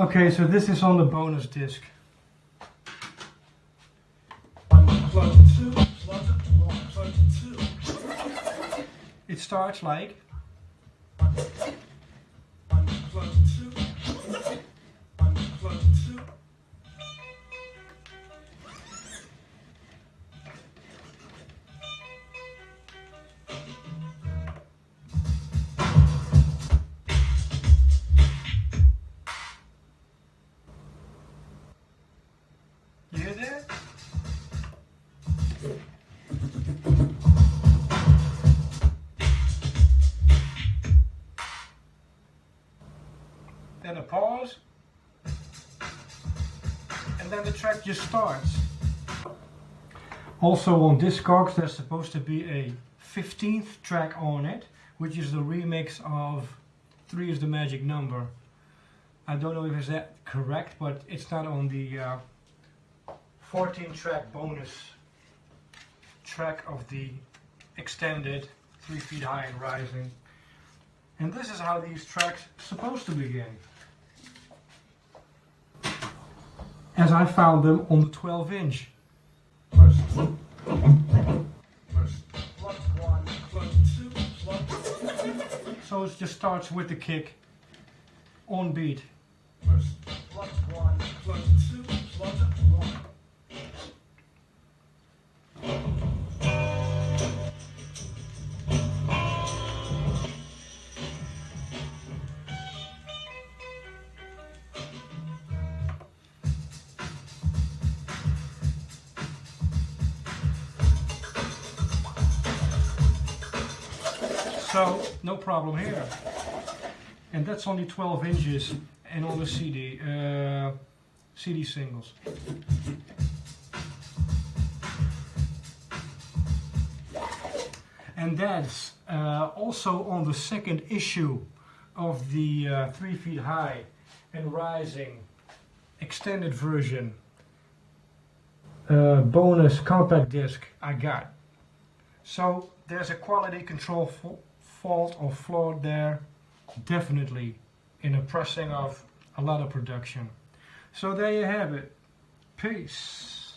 Okay, so this is on the bonus disc. It starts like. Then a pause. And then the track just starts. Also on Discogs there's supposed to be a 15th track on it, which is the remix of 3 is the magic number. I don't know if is that correct, but it's not on the uh, 14 track bonus track of the extended 3 feet high and rising. And this is how these tracks supposed to begin. As I found them on the 12 inch. Plug one, two, So it just starts with the kick on beat. plug one, two, one. So no problem here. And that's only 12 inches and on the CD, uh, CD singles. And that's uh, also on the second issue of the uh, 3 feet high and rising extended version uh, bonus compact disc I got. So there's a quality control fault or flaw there, definitely, in the pressing of a lot of production. So there you have it. Peace.